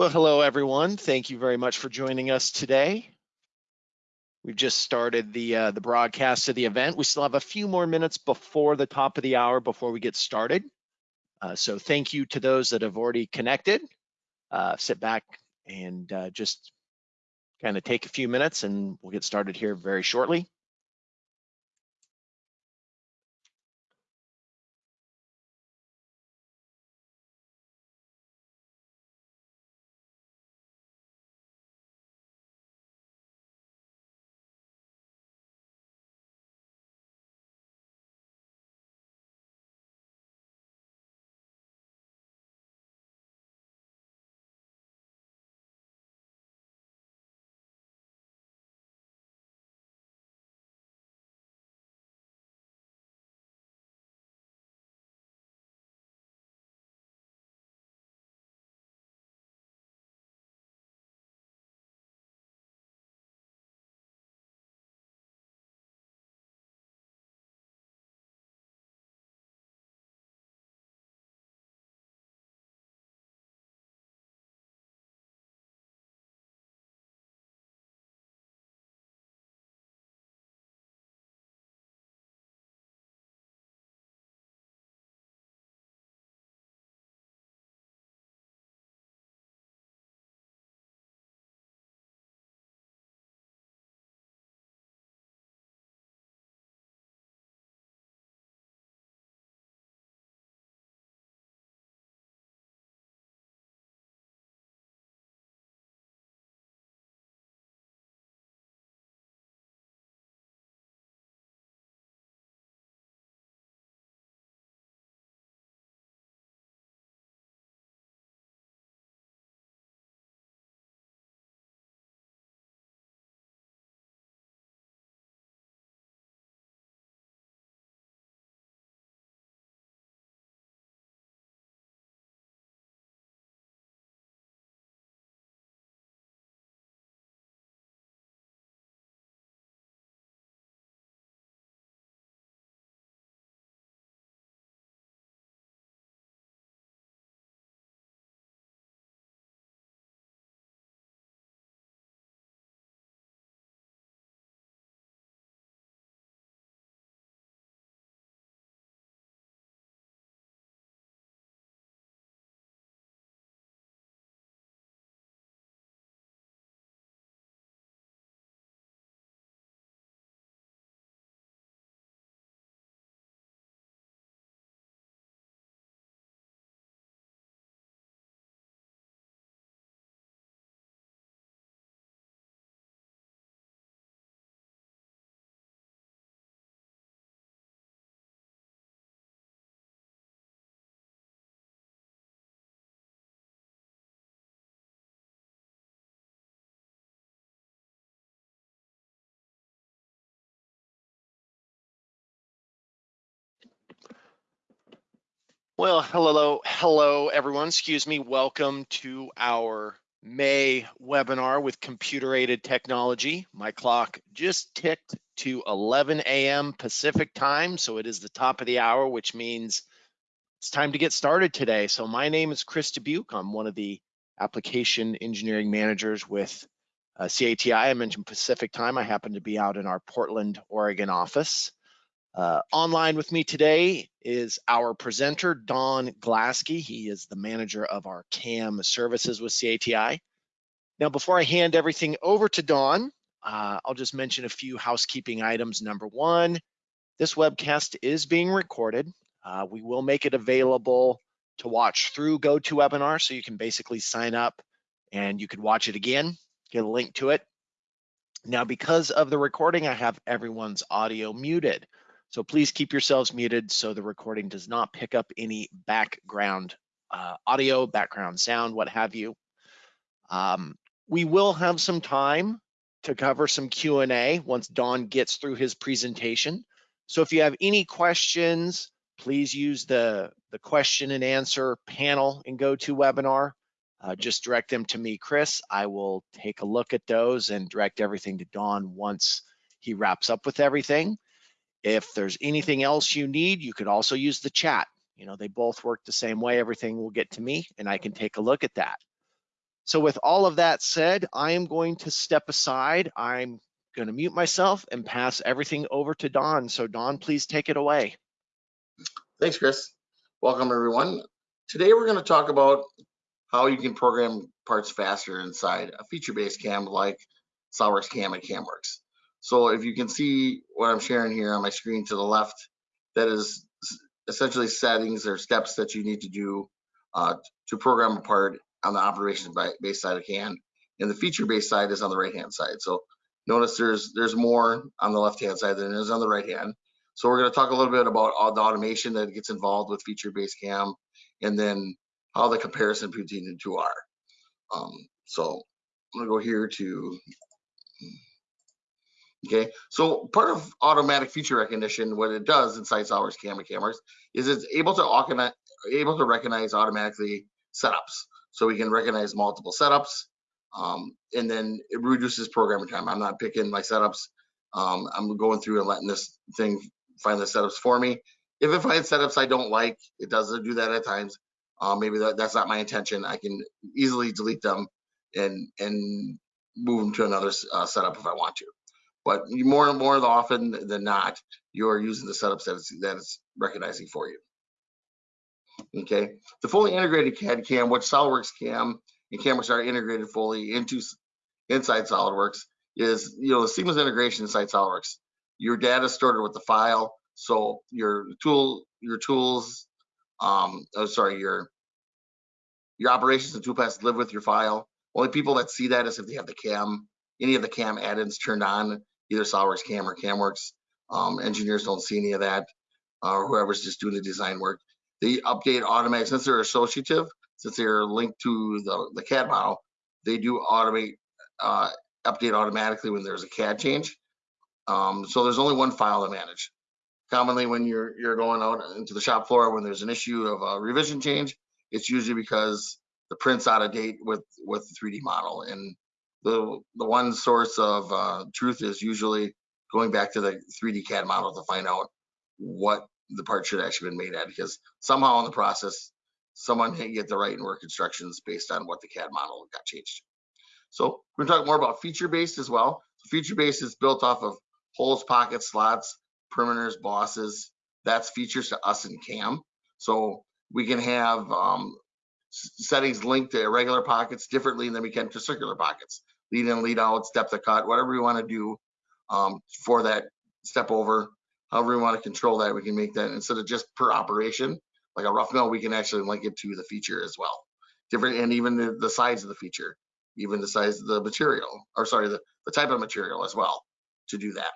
Well, hello, everyone. Thank you very much for joining us today. We've just started the uh, the broadcast of the event. We still have a few more minutes before the top of the hour before we get started. Uh, so thank you to those that have already connected. Uh, sit back and uh, just kind of take a few minutes and we'll get started here very shortly. Well, hello, hello, everyone. Excuse me. Welcome to our May webinar with computer aided technology. My clock just ticked to 11 a.m. Pacific time, so it is the top of the hour, which means it's time to get started today. So my name is Chris Dubuque. I'm one of the application engineering managers with uh, CATI. I mentioned Pacific time. I happen to be out in our Portland, Oregon office. Uh, online with me today is our presenter, Don Glasky. He is the manager of our CAM services with CATI. Now, before I hand everything over to Don, uh, I'll just mention a few housekeeping items. Number one, this webcast is being recorded. Uh, we will make it available to watch through GoToWebinar, so you can basically sign up and you can watch it again, get a link to it. Now, because of the recording, I have everyone's audio muted. So please keep yourselves muted so the recording does not pick up any background uh, audio, background sound, what have you. Um, we will have some time to cover some Q&A once Don gets through his presentation. So if you have any questions, please use the, the question and answer panel in GoToWebinar. Uh, just direct them to me, Chris. I will take a look at those and direct everything to Don once he wraps up with everything. If there's anything else you need, you could also use the chat. You know, they both work the same way. Everything will get to me and I can take a look at that. So with all of that said, I am going to step aside. I'm going to mute myself and pass everything over to Don. So Don, please take it away. Thanks, Chris. Welcome, everyone. Today, we're going to talk about how you can program parts faster inside a feature-based cam like SolidWorks Cam and CamWorks. So if you can see what I'm sharing here on my screen to the left, that is essentially settings or steps that you need to do uh, to program a part on the operations-based side of CAM. And the feature-based side is on the right-hand side. So notice there's there's more on the left-hand side than there is on the right-hand. So we're going to talk a little bit about all the automation that gets involved with feature-based cam, and then how the comparison between the two are. Um, so I'm going to go here to, okay. So part of automatic feature recognition, what it does inside SolidWorks Cam and CamWorks is it's able to able to recognize automatically setups. So we can recognize multiple setups, um, and then it reduces programming time. I'm not picking my setups. Um, I'm going through and letting this thing find the setups for me. If it finds setups I don't like, it does do that at times. Uh, maybe that, that's not my intention. I can easily delete them and and move them to another uh, setup if I want to. But more and more often than not, you are using the setups that it's, that it's recognizing for you. Okay, the fully integrated CAD CAM, which SolidWorks CAM and CamWorks are integrated fully into inside SolidWorks, is you know the seamless integration inside SolidWorks. Your data is stored with the file, so your tool, your tools, um, oh sorry, your your operations and toolpaths live with your file. Only people that see that is if they have the cam, any of the cam add-ins turned on, either SolidWorks Cam or CamWorks. Um, engineers don't see any of that, uh, or whoever's just doing the design work. They update automatic since they're associative, since they're linked to the, the CAD model, they do automate uh, update automatically when there's a CAD change. Um, so there's only one file to manage. Commonly, when you're you're going out into the shop floor when there's an issue of a revision change, it's usually because the print's out of date with with the 3D model, and the the one source of uh, truth is usually going back to the 3D CAD model to find out what the part should actually been made at, because somehow in the process, someone didn't get the right and work instructions based on what the CAD model got changed. So we're gonna talk more about feature-based as well. Feature-based is built off of holes, pockets, slots, perimeters, bosses. That's features to us in CAM. So we can have um, settings linked to irregular pockets differently than we can to circular pockets. Lead in, lead out, step the cut, whatever we want to do um, for that step over. However we want to control that, we can make that instead of just per operation, like a rough mill, we can actually link it to the feature as well. Different, and even the, the size of the feature, even the size of the material, or sorry, the, the type of material as well to do that.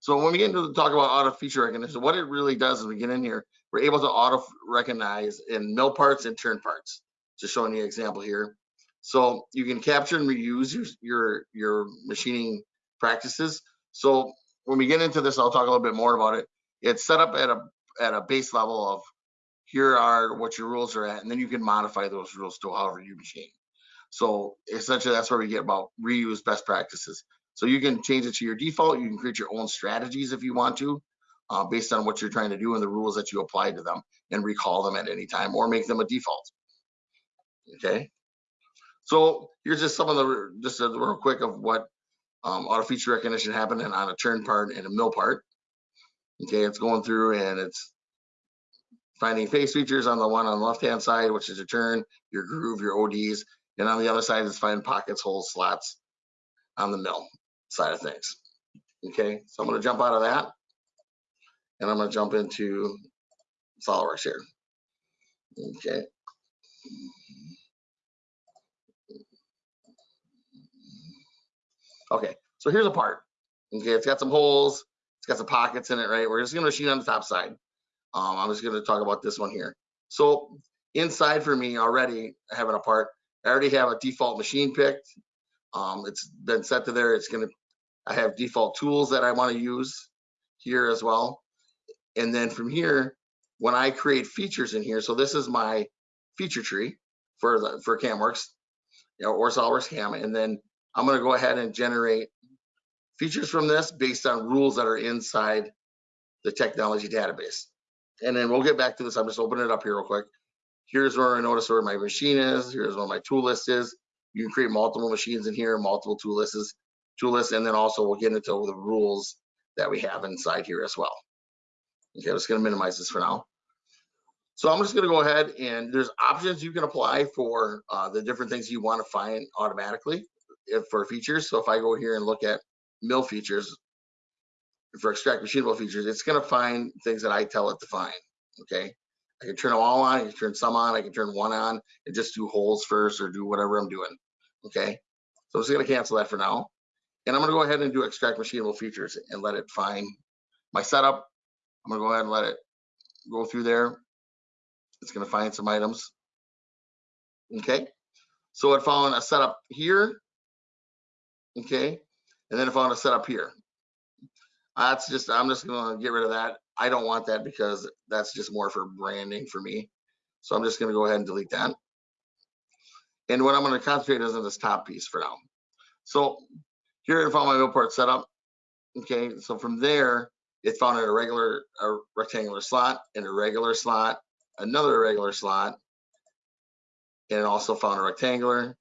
So when we get into the talk about auto feature recognition, what it really does is we get in here, we're able to auto recognize in mill parts and turn parts. Just showing you an example here. So you can capture and reuse your your, your machining practices. So when we get into this, I'll talk a little bit more about it. It's set up at a at a base level of here are what your rules are at, and then you can modify those rules to however you machine. So essentially, that's where we get about reuse best practices. So you can change it to your default. You can create your own strategies if you want to, uh, based on what you're trying to do and the rules that you apply to them and recall them at any time or make them a default. Okay. So here's just some of the, just a real quick of what um, auto feature recognition happening on a turn part and a mill part. Okay, it's going through and it's finding face features on the one on the left-hand side, which is your turn, your groove, your ODs, and on the other side is finding pockets, holes, slots on the mill side of things. Okay, so I'm going to jump out of that and I'm going to jump into SolidWorks here. Okay. Okay, so here's a part. Okay, it's got some holes, it's got some pockets in it, right? We're just to machine on the top side. Um, I'm just to talk about this one here. So inside for me already, having a part, I already have a default machine picked. Um, it's been set to there. It's to, I have default tools that I want to use here as well. And then from here, when I create features in here, so this is my feature tree for the for CamWorks you know, or SolidWorks Cam, and then I'm going to go ahead and generate features from this based on rules that are inside the technology database. And then we'll get back to this. I'm just opening it up here real quick. here's where I notice where my machine is, here's where my tool list is. You can create multiple machines in here, multiple tool lists, tool lists, and then also we'll get into the rules that we have inside here as well. Okay, I'm just gonna minimize this for now. So I'm just gonna go ahead and there's options you can apply for uh, the different things you wanna find automatically for features. So if I go here and look at mill features, for extract machinable features, it's gonna find things that I tell it to find, okay? I can turn them all on, I can turn some on, I can turn one on and just do holes first or do whatever I'm doing, okay? So I'm just gonna cancel that for now. And I'm gonna go ahead and do extract machinable features and let it find my setup. I'm gonna go ahead and let it go through there. It's gonna find some items. Okay, so it found a setup here. Okay, and then it found a setup here. That's just, I'm just gonna get rid of that. I don't want that because that's just more for branding for me. So I'm just gonna go ahead and delete that. And what I'm gonna concentrate is on this top piece for now. So here I found my mill part setup. Okay, so from there, it found a regular, a rectangular slot, and a regular slot, another irregular slot, and it also found a rectangular,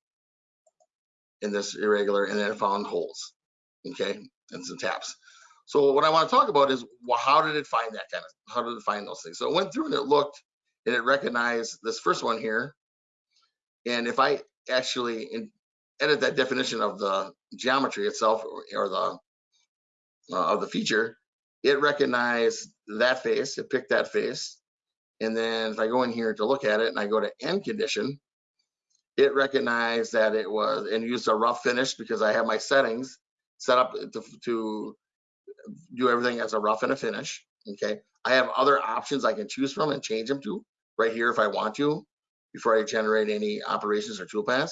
in this irregular, and then found holes. Okay, and some taps. So what I want to talk about is well, how did it find that kind of, how did it find those things? So it went through and it looked and it recognized this first one here. And if I actually edit that definition of the geometry itself or, or the uh, of the feature, it recognized that face, it picked that face. And then if I go in here to look at it and I go to end condition, it recognized that it was and used a rough finish because I have my settings set up to, to do everything as a rough and a finish. Okay. I have other options I can choose from and change them to right here if I want to before I generate any operations or toolpaths.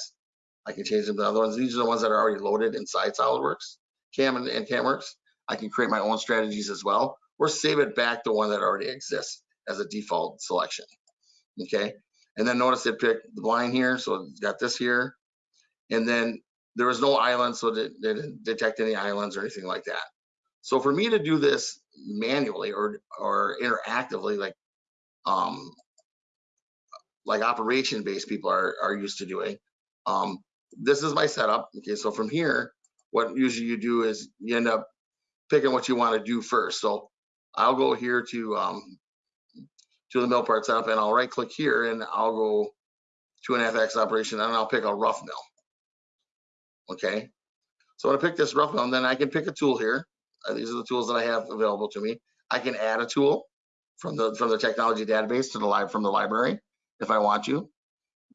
I can change them to other ones. These are the ones that are already loaded inside SolidWorks, CAM and, and CAMWorks. I can create my own strategies as well or save it back to one that already exists as a default selection. Okay. And then notice it picked the line here. So it's got this here. And then there was no island, so it didn't detect any islands or anything like that. So for me to do this manually or or interactively, like um, like operation based people are are used to doing, um, this is my setup. Okay, so from here, what usually you do is you end up picking what you want to do first. So I'll go here to um, to the mill part setup and I'll right click here and I'll go to an FX operation and I'll pick a rough mill. Okay, so I pick this rough mill, and then I can pick a tool here. Uh, these are the tools that I have available to me. I can add a tool from the from the technology database to the live from the library if I want to.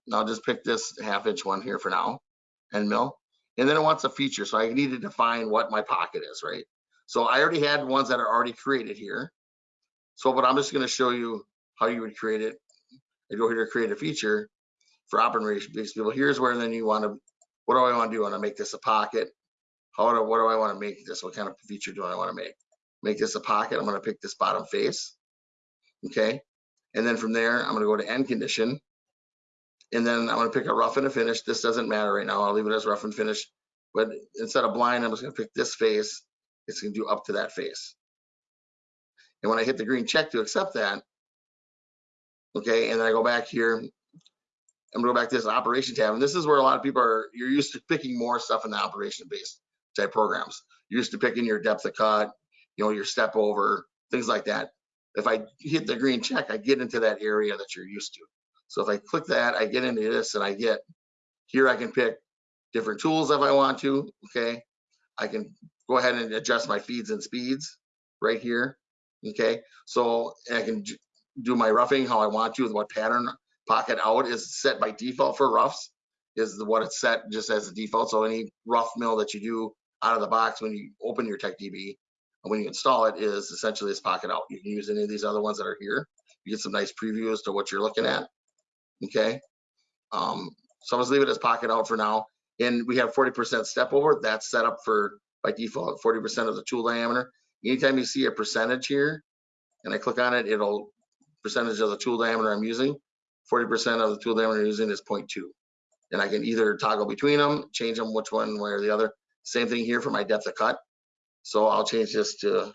And I'll just pick this half inch one here for now and mill. And then it wants a feature. So I need to define what my pocket is, right? So I already had ones that are already created here. So, but I'm just going to show you how you would create it. I go here to create a feature for operation based people. Here's where then you want to, what do I want to do? I want to make this a pocket. How do, what do I want to make this? What kind of feature do I want to make? Make this a pocket. I'm going to pick this bottom face. Okay. And then from there, I'm going to go to end condition. And then I'm going to pick a rough and a finish. This doesn't matter right now. I'll leave it as rough and finish. But instead of blind, I'm just going to pick this face. It's going to do up to that face. And when I hit the green check to accept that, okay, and then I go back here, I'm gonna go back to this operation tab, and this is where a lot of people are, you're used to picking more stuff in the operation based type programs. You're used to picking your depth of cut, you know, your step over, things like that. If I hit the green check, I get into that area that you're used to. So if I click that, I get into this and I get, here I can pick different tools if I want to, okay? I can go ahead and adjust my feeds and speeds right here, okay? So I can do my roughing how I want to, with what pattern pocket out is set by default for roughs is what it's set just as a default. So any rough mill that you do out of the box when you open your TechDB and when you install it is essentially this pocket out. You can use any of these other ones that are here. You get some nice preview as to what you're looking at. Okay. Um, so just leave it as pocket out for now. And we have 40% step over. That's set up for by default 40% of the tool diameter. Anytime you see a percentage here and I click on it, it'll percentage of the tool diameter I'm using. 40% of the tool diameter I'm using is 0.2. And I can either toggle between them, change them which one way or the other. Same thing here for my depth of cut. So I'll change this to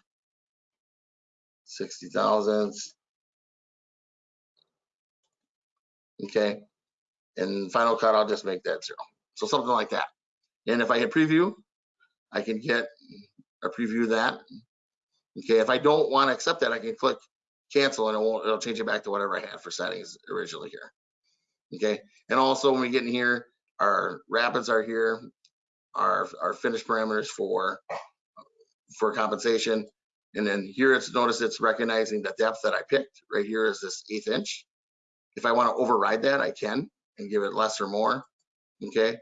60 thousandths. Okay. And Final Cut, I'll just make that zero. So something like that. And if I hit preview, I can get a preview of that. Okay, if I don't want to accept that, I can click cancel and it won't, it'll change it back to whatever I had for settings originally here. Okay, and also when we get in here, our rapids are here, our, our finish parameters for, for compensation. And then here it's, notice it's recognizing the depth that I picked. Right here is this eighth inch. If I want to override that, I can and give it less or more. Okay,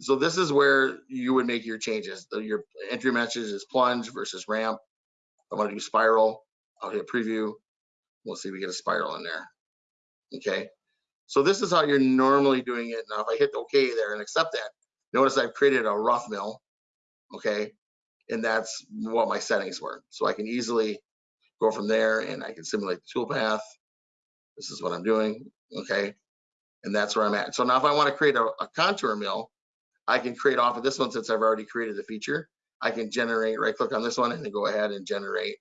so this is where you would make your changes. Your entry message is plunge versus ramp. I want to do spiral. I'll hit preview. We'll see we get a spiral in there. Okay, so this is how you're normally doing it. Now, if I hit OK there and accept that, notice I've created a rough mill. Okay, and that's what my settings were. So I can easily go from there and I can simulate the toolpath. This is what I'm doing. Okay, and that's where I'm at. So now if I want to create a, a contour mill, I can create off of this one since I've already created the feature. I can generate, right click on this one and then go ahead and generate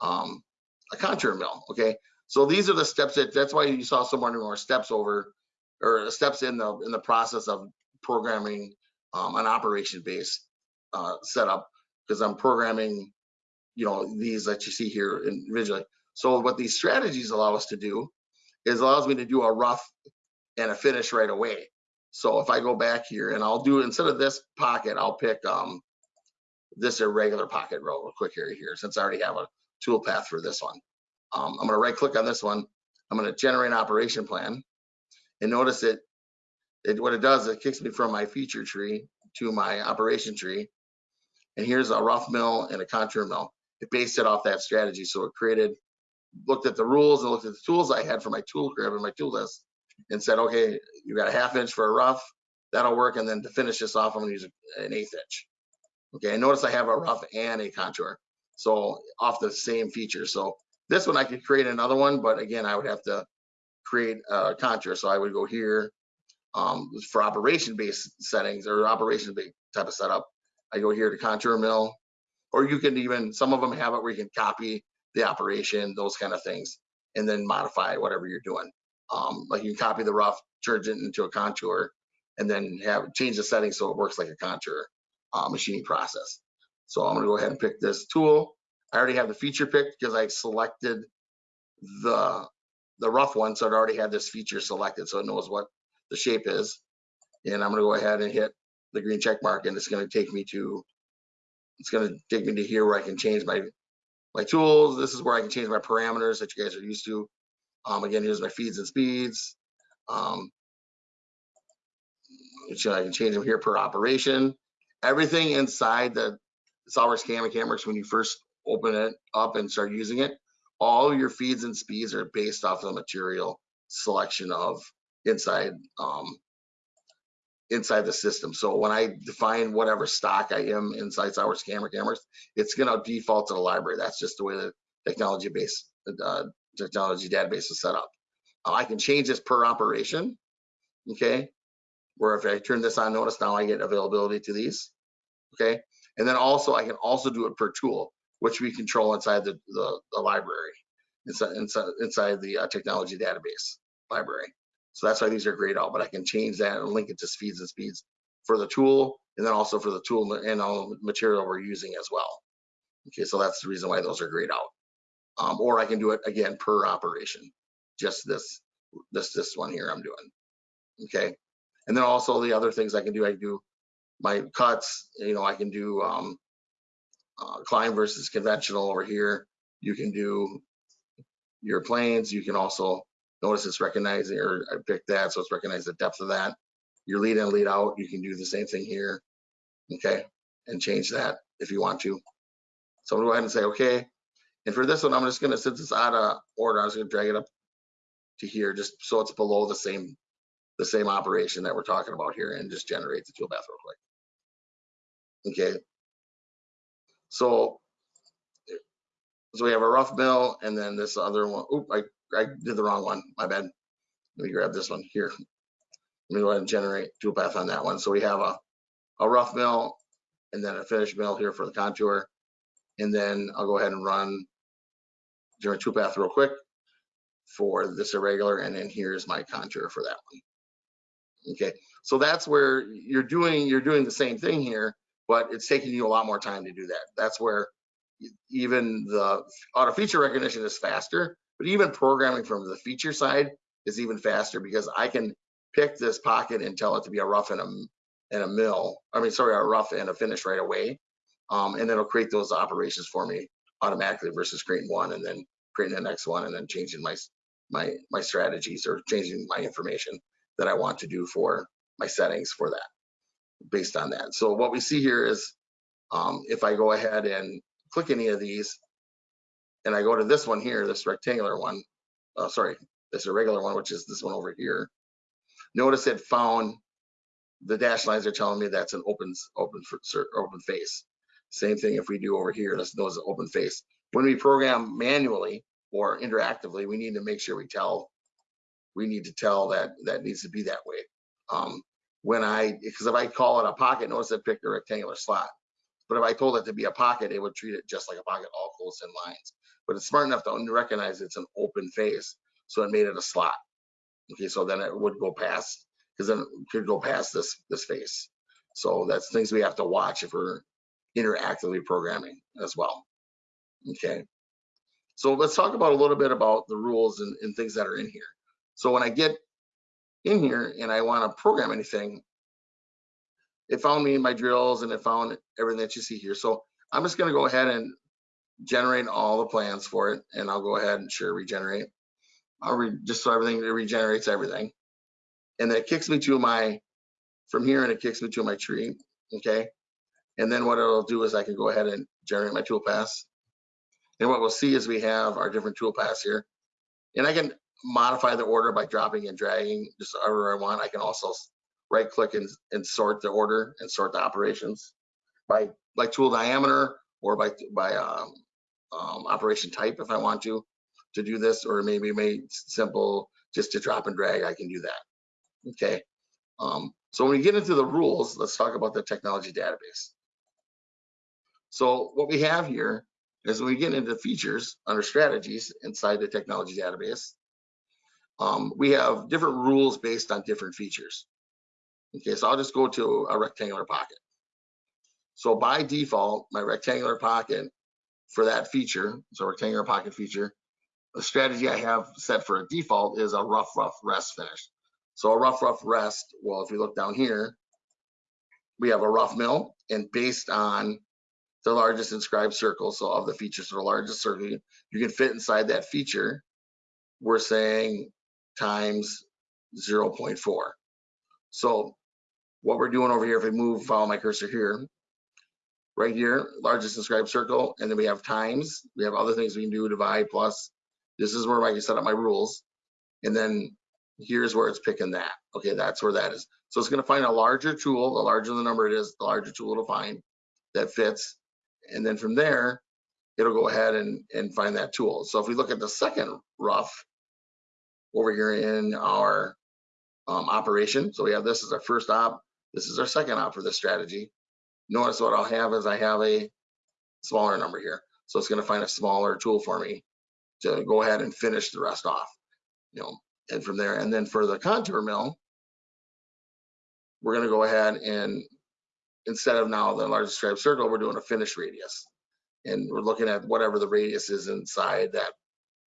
um, a contour mill, okay? So these are the steps that, that's why you saw so many more steps over, or steps in the, in the process of programming um, an operation based uh, setup, because I'm programming, you know, these that you see here individually. So what these strategies allow us to do is allows me to do a rough and a finish right away. So if I go back here and I'll do, instead of this pocket, I'll pick um, this irregular pocket real quick here, here, since I already have a tool path for this one. Um, I'm gonna right click on this one. I'm gonna generate an operation plan. And notice it, it, what it does, it kicks me from my feature tree to my operation tree. And here's a rough mill and a contour mill. It based it off that strategy. So it created, looked at the rules and looked at the tools I had for my tool crib and my tool list and said, okay, you got a half inch for a rough, that'll work. And then to finish this off, I'm gonna use an eighth inch. Okay, and notice I have a rough and a contour. So off the same feature. So this one I could create another one, but again, I would have to create a contour. So I would go here um, for operation based settings or operation based type of setup. I go here to contour mill, or you can even, some of them have it where you can copy the operation, those kind of things, and then modify whatever you're doing. Um, like you can copy the rough, turn it into a contour, and then have change the settings so it works like a contour uh, machining process. So I'm gonna go ahead and pick this tool. I already have the feature picked because I selected the the rough one, so it already had this feature selected, so it knows what the shape is. And I'm gonna go ahead and hit the green check mark, and it's gonna take me to it's gonna take me to here where I can change my my tools. This is where I can change my parameters that you guys are used to. Um, again, here's my feeds and speeds. Um, so I can change them here per operation. Everything inside the SolidWorks Cam or CamWorks, when you first open it up and start using it, all your feeds and speeds are based off the material selection of inside um, inside the system. So when I define whatever stock I am inside SolidWorks Cam or CamWorks, it's going to default to the library. That's just the way the technology base uh, technology database is set up. Uh, I can change this per operation. Okay, where if I turn this on, notice now I get availability to these. Okay, and then also I can also do it per tool, which we control inside the the, the library, inside inside, inside the uh, technology database library. So that's why these are grayed out, but I can change that and link it to speeds and speeds for the tool, and then also for the tool and all the material we're using as well. Okay, so that's the reason why those are grayed out. Um, or I can do it again per operation, just this this this one here I'm doing. Okay, and then also the other things I can do, I can do my cuts, you know, I can do um, uh, climb versus conventional over here. You can do your planes. You can also notice it's recognizing, or I picked that, so it's recognizing the depth of that. Your lead in, lead out, you can do the same thing here, okay, and change that if you want to. So I'm gonna go ahead and say, okay. And for this one, I'm just gonna, since it's out of order, I'm just gonna drag it up to here, just so it's below the same the same operation that we're talking about here and just generate the tool path real quick. Okay. So, so we have a rough mill and then this other one. Oop, I, I did the wrong one. My bad. Let me grab this one here. Let me go ahead and generate tool path on that one. So we have a, a rough mill and then a finished mill here for the contour. And then I'll go ahead and run generate tool path real quick. for this irregular, and then here's my contour for that one. Okay, so that's where you're doing, you're doing the same thing here, but it's taking you a lot more time to do that. That's where even the auto feature recognition is faster, but even programming from the feature side is even faster because I can pick this pocket and tell it to be a rough and a, and a mill, I mean, sorry, a rough and a finish right away. Um, and it'll create those operations for me automatically versus creating one and then creating the next one and then changing my, my, my strategies or changing my information that I want to do for my settings for that, based on that. So what we see here is, um, if I go ahead and click any of these, and I go to this one here, this rectangular one, uh, sorry, this irregular one, which is this one over here. Notice it found the dash lines are telling me that's an open, open, open face. Same thing if we do over here, let's know it's an open face. When we program manually or interactively, we need to make sure we tell, we need to tell that that needs to be that way. Um, when I, because if I call it a pocket, notice it picked a rectangular slot. But if I told it to be a pocket, it would treat it just like a pocket, all close in lines. But it's smart enough to recognize it's an open face, so it made it a slot. Okay, so then it would go past, because then it could go past this, this face. So that's things we have to watch if we're interactively programming as well. Okay. So let's talk about a little bit about the rules and, and things that are in here. So when I get in here and I want to program anything, it found me in my drills and it found everything that you see here. So I'm just going to go ahead and generate all the plans for it. And I'll go ahead and sure regenerate. I'll re, just so everything it regenerates everything. And then it kicks me to my, from here and it kicks me to my tree. Okay. And then what it'll do is I can go ahead and generate my tool paths. And what we'll see is we have our different tool paths here. And I can modify the order by dropping and dragging just however I want. I can also right click and, and sort the order and sort the operations by, by tool diameter or by, by um, um, operation type if I want to, to do this, or maybe made simple just to drop and drag, I can do that. Okay. Um, so when we get into the rules, let's talk about the technology database. So what we have here is when we get into features under strategies inside the technology database, um, we have different rules based on different features. Okay, so I'll just go to a rectangular pocket. So by default, my rectangular pocket for that feature, so rectangular pocket feature, the strategy I have set for a default is a rough, rough rest finish. So a rough, rough rest, well, if you look down here, we have a rough mill and based on the largest inscribed circle, so of the features, so the largest circle you can fit inside that feature, we're saying times 0.4. So what we're doing over here, if we move, follow my cursor here, right here, largest inscribed circle, and then we have times, we have other things we can do, divide, plus. This is where I can set up my rules. And then here's where it's picking that. Okay, that's where that is. So it's gonna find a larger tool, the larger the number it is, the larger tool it'll find that fits. And then from there, it'll go ahead and, and find that tool. So if we look at the second rough over here in our um, operation, so we have this as our first op, this is our second op for this strategy. Notice what I'll have is I have a smaller number here. So it's gonna find a smaller tool for me to go ahead and finish the rest off. You know, and from there, and then for the contour mill, we're gonna go ahead and instead of now the largest inscribed circle, we're doing a finish radius. And we're looking at whatever the radius is inside that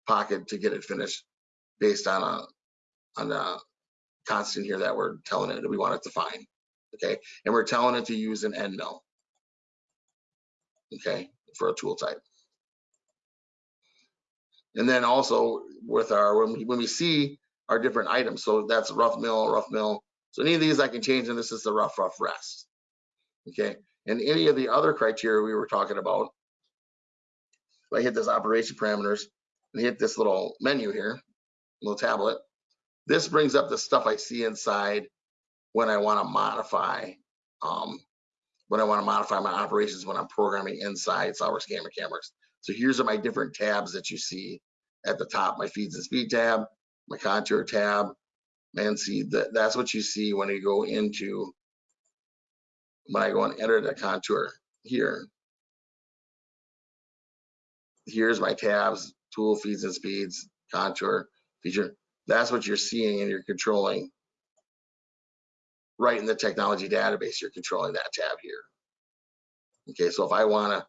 pocket to get it finished based on a, on a constant here that we're telling it that we want it to find. Okay, and we're telling it to use an end mill. Okay, for a tool type. And then also with our, when we, when we see our different items, so that's rough mill, rough mill. So any of these I can change and this is the rough, rough rest. Okay, and any of the other criteria we were talking about, if I hit this operation parameters and hit this little menu here, little tablet, this brings up the stuff I see inside when I want to modify, um, when I want to modify my operations when I'm programming inside SolidWorks Cam or CamWorks. So here's are my different tabs that you see at the top, my feeds and speed tab, my contour tab, and see that, that's what you see when you go into, when I go and enter the contour here. Here's my tabs, tool feeds and speeds, contour, That's what you're seeing and you're controlling right in the technology database. You're controlling that tab here. Okay, so if I want to,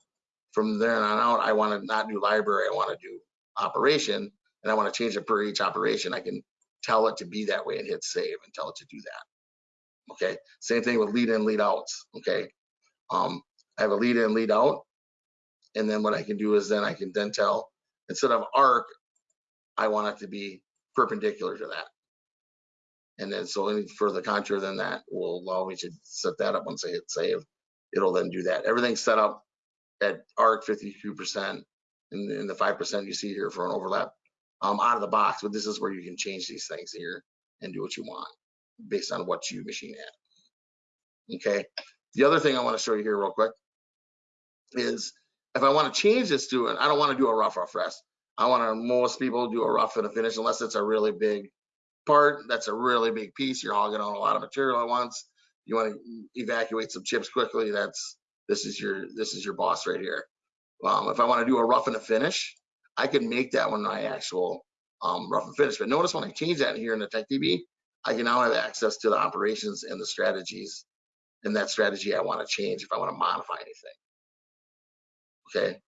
from there on out, I want to not do library, I want to do operation, and I want to change it per each operation, I can tell it to be that way and hit save and tell it to do that. Okay, same thing with lead in, lead outs. Okay, um, I have a lead in, lead out, and then what I can do is then I can then tell instead of arc, I want it to be perpendicular to that. And then so any further contour than that will allow me to set that up once I hit save. It'll then do that. Everything's set up at arc 52% and, and the 5% you see here for an overlap um, out of the box. But this is where you can change these things here and do what you want based on what you machine at. Okay. The other thing I want to show you here real quick is if I want to change this to it, I don't want to do a rough rough rest. I want to, most people do a rough and a finish unless it's a really big part. That's a really big piece. You're hogging on a lot of material at once. You want to evacuate some chips quickly. That's, this is your, this is your boss right here. Um, if I want to do a rough and a finish, I can make that one my actual um, rough and finish. But notice when I change that here in the TechDB, I can now have access to the operations and the strategies and that strategy I want to change if I want to modify anything. Okay.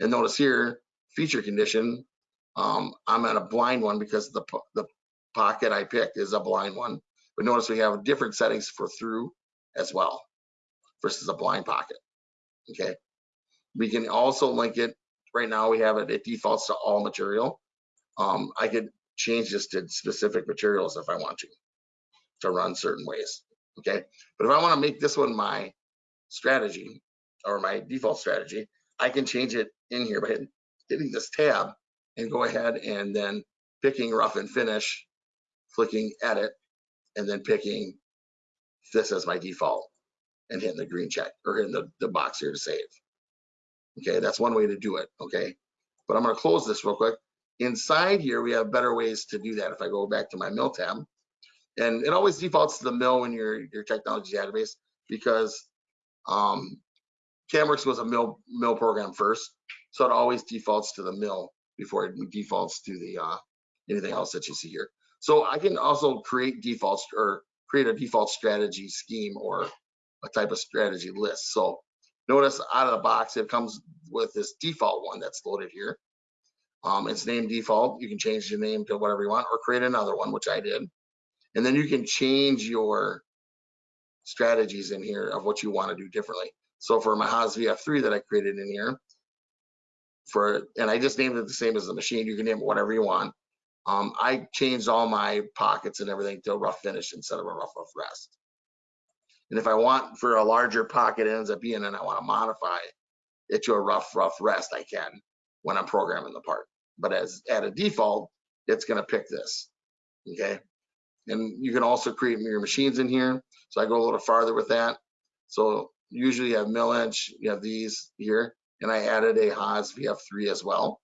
And notice here, feature condition, um, I'm at a blind one because the, the pocket I picked is a blind one. But notice we have different settings for through as well versus a blind pocket. Okay. We can also link it. Right now we have it, it defaults to all material. Um, I could change this to specific materials if I want to, to run certain ways. Okay. But if I want to make this one my strategy or my default strategy, I can change it in here by hitting, hitting this tab and go ahead and then picking rough and finish, clicking edit, and then picking this as my default and hitting the green check or hitting the, the box here to save. Okay, that's one way to do it, okay? But I'm gonna close this real quick. Inside here, we have better ways to do that. If I go back to my mill tab, and it always defaults to the mill in your, your technology database because um, CamWorks was a mill mill program first, so it always defaults to the mill before it defaults to the uh, anything else that you see here. So I can also create defaults or create a default strategy scheme or a type of strategy list. So notice out of the box, it comes with this default one that's loaded here. Um, it's named default. You can change the name to whatever you want or create another one, which I did. And then you can change your strategies in here of what you want to do differently. So for my Haas VF3 that I created in here, for and I just named it the same as the machine. You can name it whatever you want. Um, I changed all my pockets and everything to a rough finish instead of a rough rough rest. And if I want for a larger pocket it ends up being and I want to modify it to a rough rough rest, I can when I'm programming the part. But as at a default, it's going to pick this. Okay. And you can also create your machines in here. So I go a little farther with that. So usually you have mill inch, you have these here, and I added a Haas VF3 as well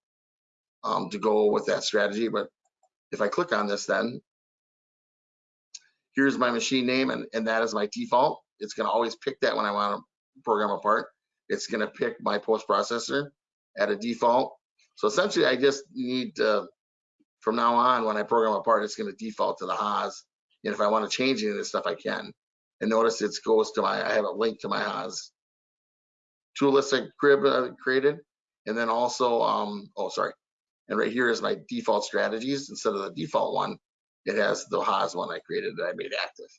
um, to go with that strategy. But if I click on this then, here's my machine name and, and that is my default. It's gonna always pick that when I wanna program a part. It's gonna pick my post processor at a default. So essentially I just need to, from now on, when I program a part, it's gonna default to the Haas. And if I wanna change any of this stuff, I can. And notice it goes to my, I have a link to my Haas tool list I created. And then also, um, oh, sorry. And right here is my default strategies. Instead of the default one, it has the Haas one I created that I made active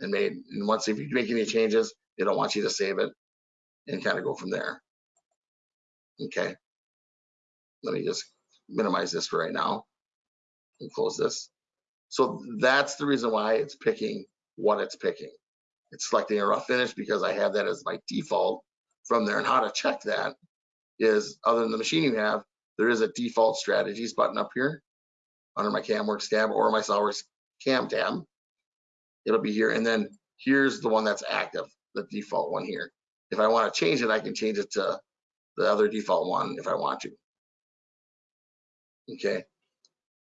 and made. And once if you make any changes, they don't want you to save it and kind of go from there. Okay. Let me just minimize this for right now and close this. So that's the reason why it's picking what it's picking. It's selecting a rough finish because I have that as my default from there. And how to check that is other than the machine you have, there is a default strategies button up here under my CamWorks tab or my SolidWorks Cam tab. It'll be here. And then here's the one that's active, the default one here. If I want to change it, I can change it to the other default one if I want to. Okay.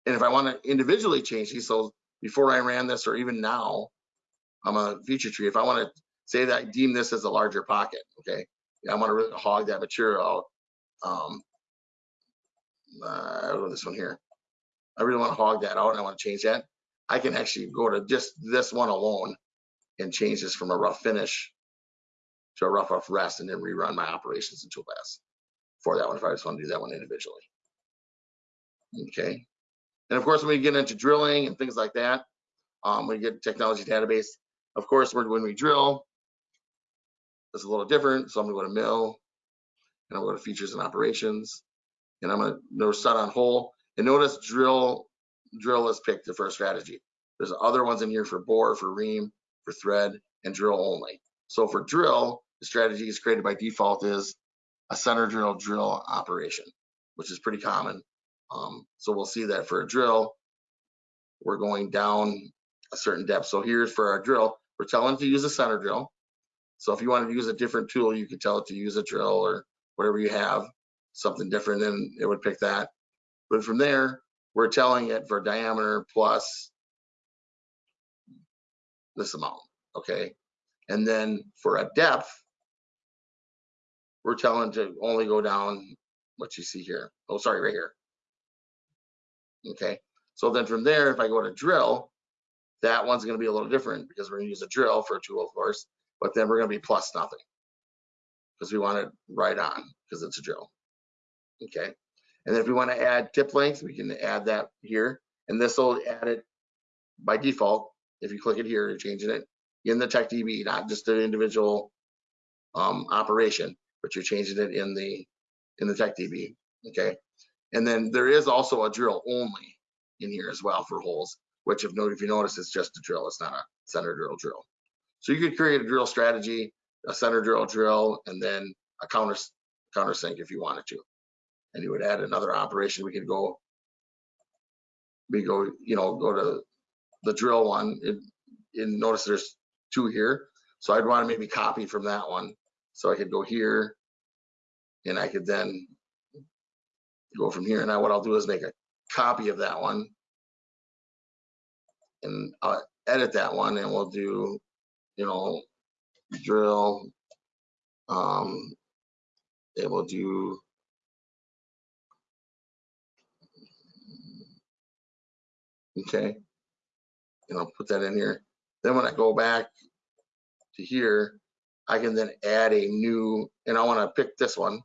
And if I want to individually change these, so before I ran this or even now, I'm a feature tree. If I want to say that I deem this as a larger pocket, okay, I want to really hog that material out. Um, uh, this one here. I really want to hog that out and I want to change that, I can actually go to just this one alone and change this from a rough finish to a rough rough rest and then rerun my operations in Toolpath for that one if I just want to do that one individually. Okay. And of course, when we get into drilling and things like that, um, we get technology database. Of course, when when we drill, it's a little different. So I'm gonna go to mill and I'm go to features and operations. And I'm gonna no start on hole. And notice drill drill is picked the first strategy. There's other ones in here for bore, for ream, for thread, and drill only. So for drill, the strategy is created by default is a center drill drill operation, which is pretty common. Um, so we'll see that for a drill, we're going down a certain depth. So here's for our drill, we're telling to use a center drill. So if you want to use a different tool, you could tell it to use a drill or whatever you have, something different, and it would pick that. But from there, we're telling it for diameter plus this amount, okay? And then for a depth, we're telling to only go down what you see here. Oh, sorry, right here. Okay, so then from there, if I go to drill, that one's gonna be a little different because we're gonna use a drill for a tool, of course, but then we're gonna be plus nothing. Because we want it right on, because it's a drill. Okay, and then if we wanna add tip length, we can add that here, and this will add it by default. If you click it here, you're changing it in the tech DB, not just an individual um, operation, but you're changing it in the in the tech DB. Okay, and then there is also a drill only in here as well for holes, which if, if you notice, it's just a drill. It's not a center drill drill. So you could create a drill strategy, a center drill drill, and then a counter countersink if you wanted to. And you would add another operation. We could go, we go, you know, go to the drill one. And, and notice there's two here. So I'd want to maybe copy from that one. So I could go here and I could then go from here. Now what I'll do is make a copy of that one and I'll edit that one and we'll do, you know, drill. Um, it will do okay. And I'll put that in here. Then when I go back to here, I can then add a new, and I want to pick this one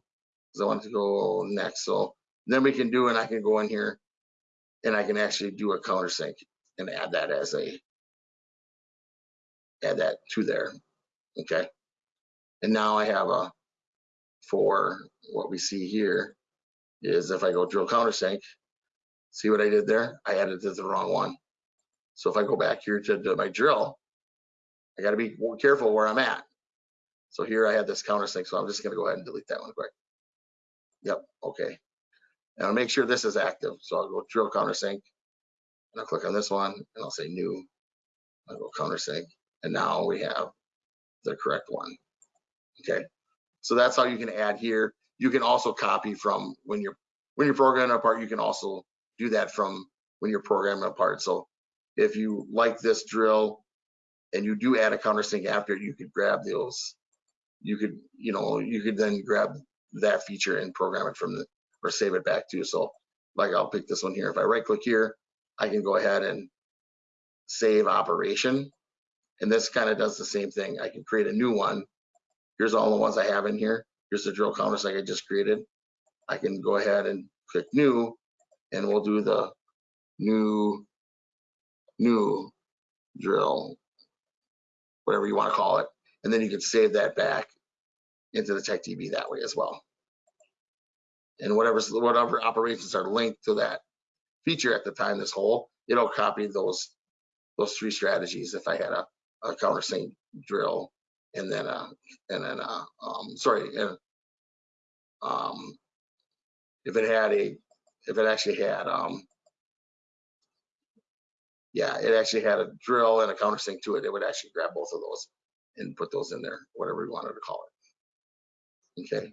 because I want to go next. So then we can do, and I can go in here and I can actually do a countersink and add that as a, add that to there. Okay. And now I have a, for what we see here is if I go drill countersink, see what I did there? I added to the wrong one. So if I go back here to, to my drill, I got to be more careful where I'm at. So here I have this countersink, so I'm just gonna go ahead and delete that one quick. Yep, okay. And I'll make sure this is active. So I'll go drill countersink, and I'll click on this one, and I'll say new. I'll go countersink, and now we have the correct one. Okay, so that's how you can add here. You can also copy from when you're when you're programming a part. You can also do that from when you're programming a part. So if you like this drill and you do add a countersink after, you could grab those. You could, you know, you could then grab that feature and program it from the or save it back too. So like I'll pick this one here. If I right click here, I can go ahead and save operation. And this kind of does the same thing. I can create a new one. Here's all the ones I have in here. Here's the drill countersink I just created. I can go ahead and click new and we'll do the new new drill, whatever you want to call it. And then you can save that back into the TechDB that way as well. And whatever, whatever operations are linked to that feature at the time, this whole, it'll copy those those three strategies if I had a, a countersink drill and then a, and then a, um, sorry, and, um, if it had a, if it actually had, um, yeah, it actually had a drill and a countersink to it, it would actually grab both of those and put those in there, whatever we wanted to call it. Okay.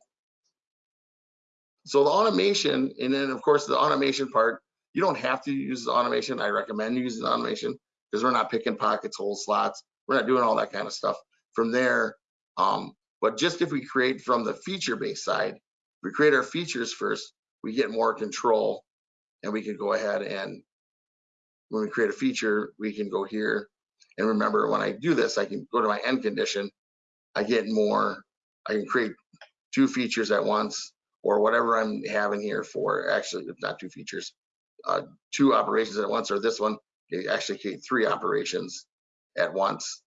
So the automation, and then of course the automation part, you don't have to use the automation. I recommend using the automation because we're not picking pockets, holes, slots. We're not doing all that kind of stuff. From there, um, but just if we create from the feature-based side, we create our features first, we get more control And we can go ahead and when we create a feature, we can go here. And remember, when I do this, I can go to my end condition. I get more, I can create two features at once or whatever I'm having here for, actually, not two features, uh, two operations at once, or this one, actually create three operations at once.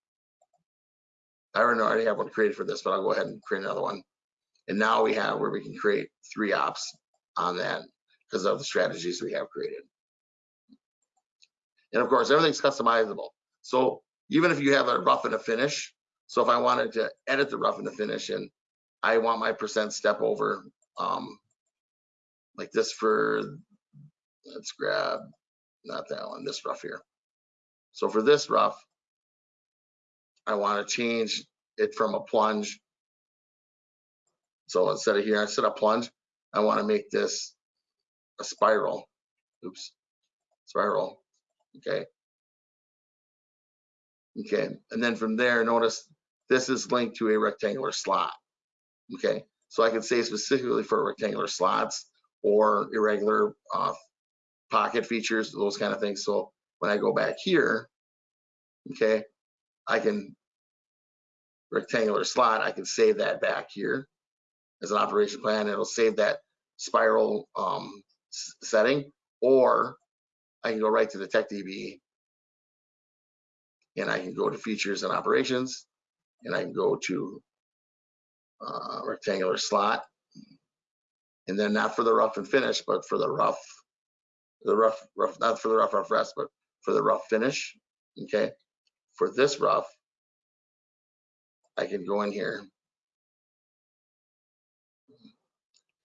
I already know I already have one created for this, but I'll go ahead and create another one. And now we have where we can create three ops on that because of the strategies we have created. And of course, everything's customizable. So even if you have a rough and a finish, so if I wanted to edit the rough and the finish and I want my percent step over, um, like this for, let's grab, not that one, this rough here. So for this rough, I want to change it from a plunge. So instead of here, instead of plunge, I want to make this a spiral. Oops, spiral. Okay. Okay, and then from there, notice this is linked to a rectangular slot. Okay, so I can say specifically for rectangular slots or irregular uh, pocket features, those kind of things. So when I go back here, okay, I can rectangular slot, I can save that back here as an operation plan. It'll save that spiral um, setting, or I can go right to the TechDB and I can go to features and operations and I can go to uh, rectangular slot. And then not for the rough and finish, but for the rough, the rough, rough, not for the rough, rough rest, but for the rough finish. Okay. For this rough, I can go in here.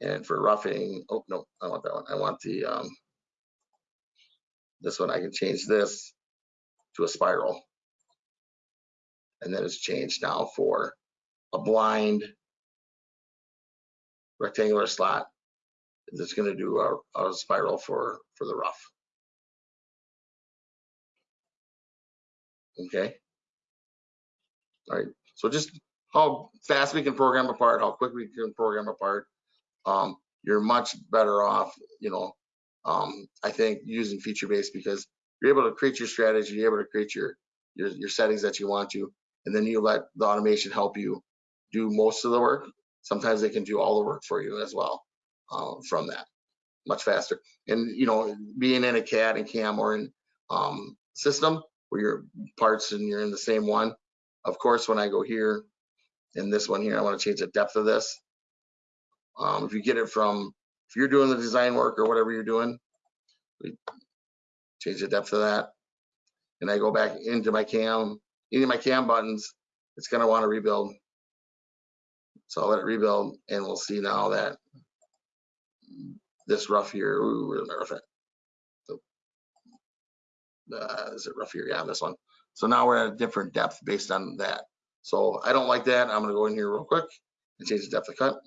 And for roughing, oh, no, I want that one. I want the, um, this one, I can change this to a spiral. And then it's changed now for a blind rectangular slot. That's gonna do a, a spiral for, for the rough. Okay. All right, so just how fast we can program apart, how quick we can program apart. Um, you're much better off, you know, um, I think using feature based because you're able to create your strategy, you're able to create your, your, your settings that you want to, and then you let the automation help you do most of the work. Sometimes they can do all the work for you as well, uh, from that, much faster. And, you know, being in a CAD and CAM or in, um, system where your parts and you're in the same one, of course, when I go here, in this one here, I want to change the depth of this. Um, if you get it from, if you're doing the design work or whatever you're doing, we change the depth of that. And I go back into my cam, any of my cam buttons, it's gonna want to rebuild. So I'll let it rebuild and we'll see now that this rough here, ooh, we're gonna rough it. Uh, is it rough here? Yeah, this one. So now we're at a different depth based on that. So I don't like that. I'm gonna go in here real quick and change the depth of cut.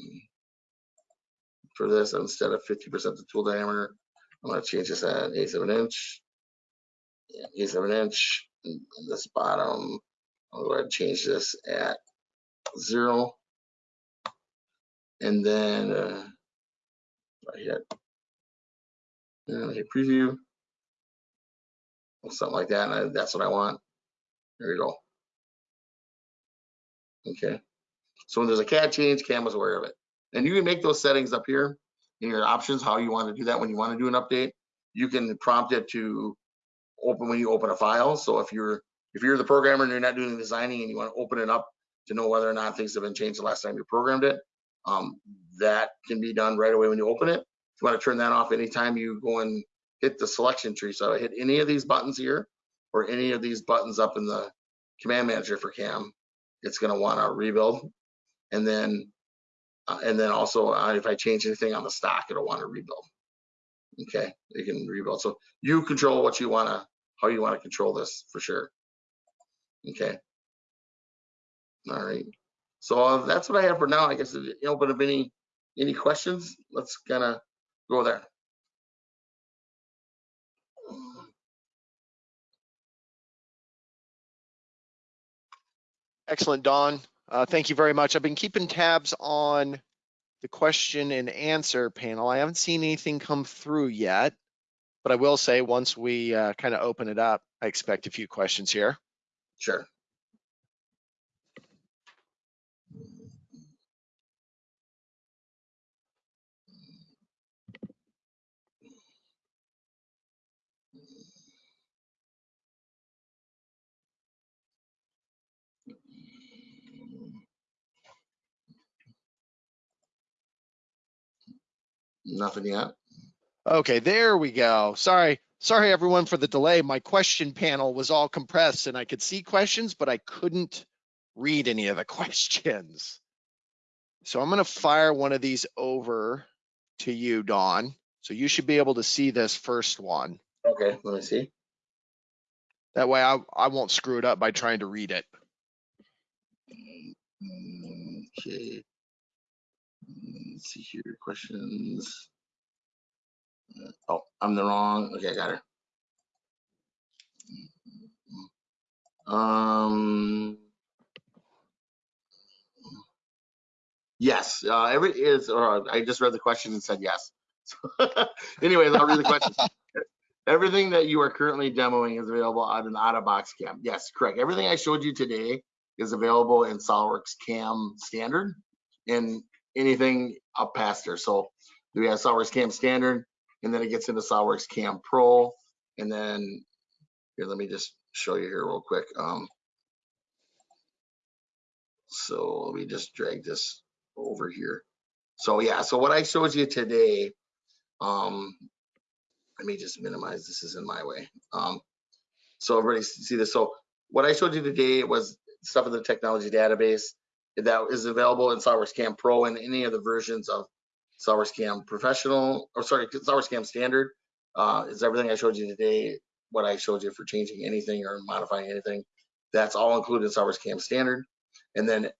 For this, instead of fifty percent the tool diameter, I'm gonna change this at eighth of an inch. Eighth of an inch, and this bottom, I'll go ahead and change this at zero. And then, uh, I hit, and I hit preview. Something like that, and I- that's what I want. There you go. Okay, so when there's a CAD change, CAM is aware of it. And you can make those settings up here in your options, how you want to do that when you want to do an update. You can prompt it to open when you open a file. So if you're, if you're the programmer and you're not doing the designing and you want to open it up to know whether or not things have been changed the last time you programmed it, um, that can be done right away when you open it. If you want to turn that off anytime you go and hit the selection tree. So I hit any of these buttons here or any of these buttons up in the command manager for CAM, it's going to want to rebuild. And then, uh, and then also uh, if I change anything on the stock, it'll want to rebuild. Okay, you can rebuild. So you control what you want to, how you want to control this for sure. Okay. All right. So uh, that's what I have for now. I guess, but if any, any questions, let's kind of go there. Excellent, Don. Uh, thank you very much. I've been keeping tabs on the question and answer panel. I haven't seen anything come through yet. But I will say, once we uh, kind of open it up, I expect a few questions here. Sure. Nothing yet. Okay, there we go. Sorry, sorry everyone for the delay. My question panel was all compressed and I could see questions, but I couldn't read any of the questions. So I'm gonna fire one of these over to you, Don. So you should be able to see this first one. Okay, let me see. That way I, I won't screw it up by trying to read it. Okay. Let's see here, questions. Oh, I'm the wrong, okay, I got her. Um. Yes, uh, every is, or I just read the question and said yes. Anyways, I'll read the question. Everything that you are currently demoing is available on an out-of-box cam. Yes, correct. Everything I showed you today is available in SolidWorks Cam Standard and anything up past there. So we have SolidWorks Cam Standard, and then it gets into SolidWorks Cam Pro, and then here, let me just show you here real quick. Um, so let me just drag this over here. So yeah, so what I showed you today, um, let me just minimize this is in my way. Um, so everybody see this. So what I showed you today was stuff in the technology database that is available in SolidWorks Cam Pro and any of the versions of SolidWorks Cam Professional, or sorry, SolidWorks Cam Standard. Uh, is everything I showed you today, what I showed you for changing anything or modifying anything, that's all included in SolidWorks Cam Standard. And then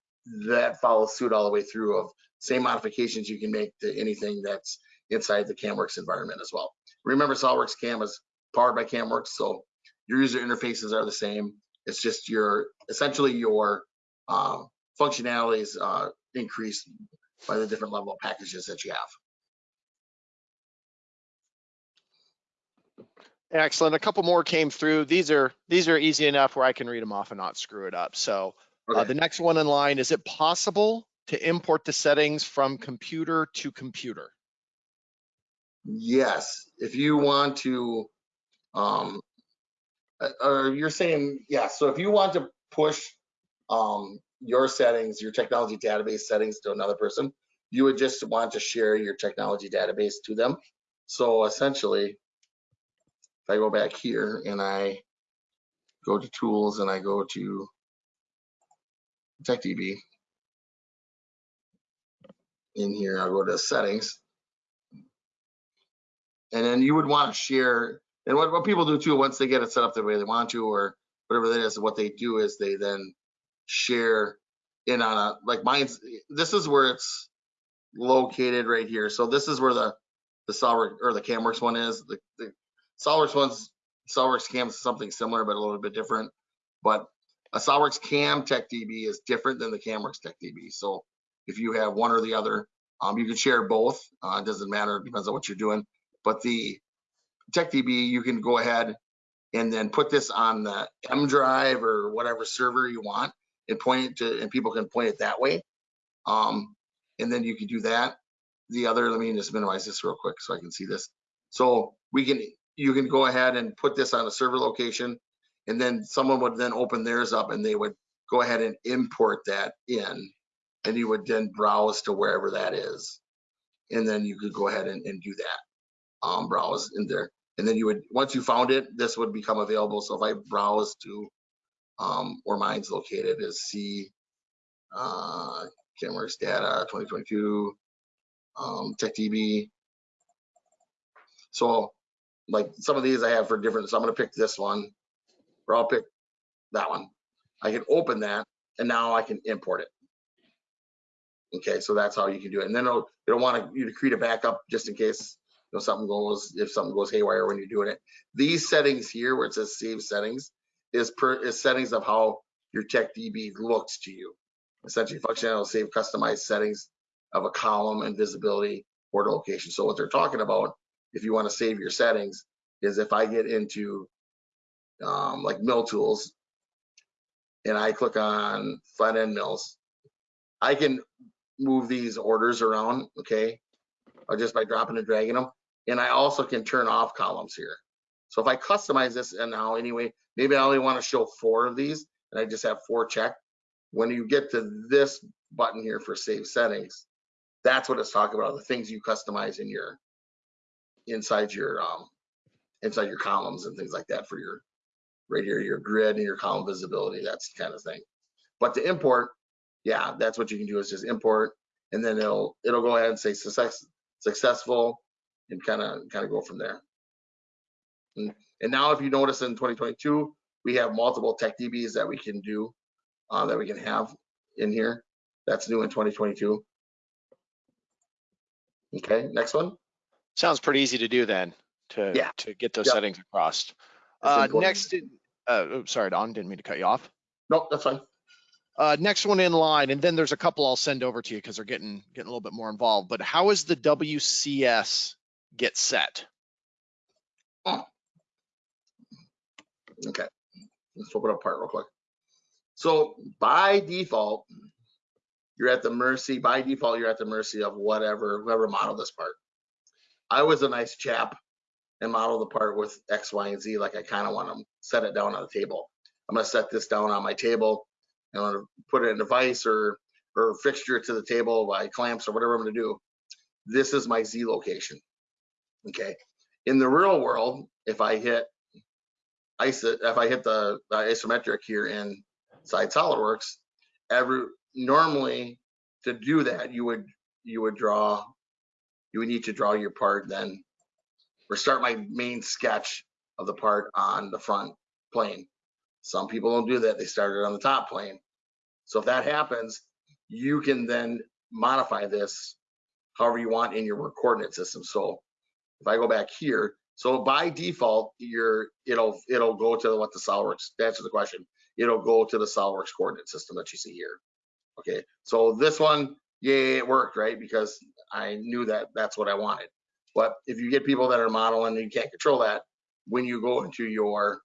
that follows suit all the way through of same modifications you can make to anything that's inside the CamWorks environment as well. Remember, SolidWorks Cam is powered by CamWorks, so your user interfaces are the same. It's just your essentially your um, functionalities uh, increased by the different level of packages that you have. Excellent. A couple more came through. These are, these are easy enough where I can read them off and not screw it up. So uh, the next one in line, is it possible to import the settings from computer to computer? Yes, if you want to, um, uh, or you're saying, yeah, so if you want to push, um, your settings, your technology database settings to another person, you would just want to share your technology database to them. So essentially, if I go back here and I go to tools and I go to TechDB, in here, I'll go to settings. And then you would want to share, and what, what people do too, once they get it set up the way they want to, or whatever that is, what they do is they then share in on a, like mine's, this is where it's located right here. So this is where the, the Solid, or the CamWorks one is. The, the SolidWorks one's, SolidWorks Cam is something similar, but a little bit different. But a SolidWorks Cam Tech DB is different than the CamWorks Tech DB. So if you have one or the other, um, you can share both. Uh, it doesn't matter, it depends on what you're doing. But the TechDB, you can go ahead and then put this on the M drive or whatever server you want and point to, and people can point it that way. Um, and then you can do that. The other, let me just minimize this real quick so I can see this. So we can, you can go ahead and put this on a server location and then someone would then open theirs up and they would go ahead and import that in and you would then browse to wherever that is. And then you could go ahead and, and do that, um, browse in there. And then you would, once you found it, this would become available. So if I browse to, um, where mine's located is C, uh, data 2022, um, TechDB. So like some of these I have for different, so I'm gonna pick this one, or I'll pick that one. I can open that and now I can import it. Okay, so that's how you can do it. And then it'll, it'll want you to create a backup just in case, you know, something goes, if something goes haywire when you're doing it. These settings here where it says save settings is per, is settings of how your tech DB looks to you. Essentially functionality will save customized settings of a column and visibility or location. So what they're talking about, if you want to save your settings, is if I get into um, like mill tools and I click on flat end mills, I can move these orders around, okay? Or just by dropping and dragging them. And I also can turn off columns here. So if I customize this and now anyway, maybe I only want to show four of these and I just have four checked. When you get to this button here for save settings, that's what it's talking about, the things you customize in your inside your um inside your columns and things like that for your right here, your grid and your column visibility, that's kind of thing. But to import, yeah, that's what you can do is just import and then it'll it'll go ahead and say success successful and kind of kind of go from there. And, now if you notice in 2022, we have multiple tech DBs that we can do uh, that we can have in here. That's new in 2022. Okay, next one. Sounds pretty easy to do then, to, Yeah. to get those Yep. settings across. Uh, next, uh, sorry, Don, didn't mean to cut you off. Nope, that's fine. Uh, next one in line, and then there's a couple I'll send over to you because they're getting, getting a little bit more involved, but how is the WCS get set? Okay, let's open up part real quick. So by default, you're at the mercy, by default, you're at the mercy of whatever, whoever modeled this part. I was a nice chap and modeled the part with X, Y, and Z, like I kind of want to set it down on the table. I'm gonna set this down on my table. and I'm gonna put it in a vise or, or fixture to the table by clamps or whatever I'm gonna do. This is my Z location. Okay, in the real world, if I hit iso, if I hit the, the isometric here inside SolidWorks, every normally to do that, you would you would draw, you would need to draw your part then, or start my main sketch of the part on the front plane. Some people don't do that; they start it on the top plane. So if that happens, you can then modify this however you want in your work coordinate system. So if I go back here, so by default, you're, it'll, it'll go to what the SolidWorks, to answer the question, it'll go to the SolidWorks coordinate system that you see here. Okay, so this one, yeah, it worked, right? Because I knew that that's what I wanted. But if you get people that are modeling and you can't control that, when you go into your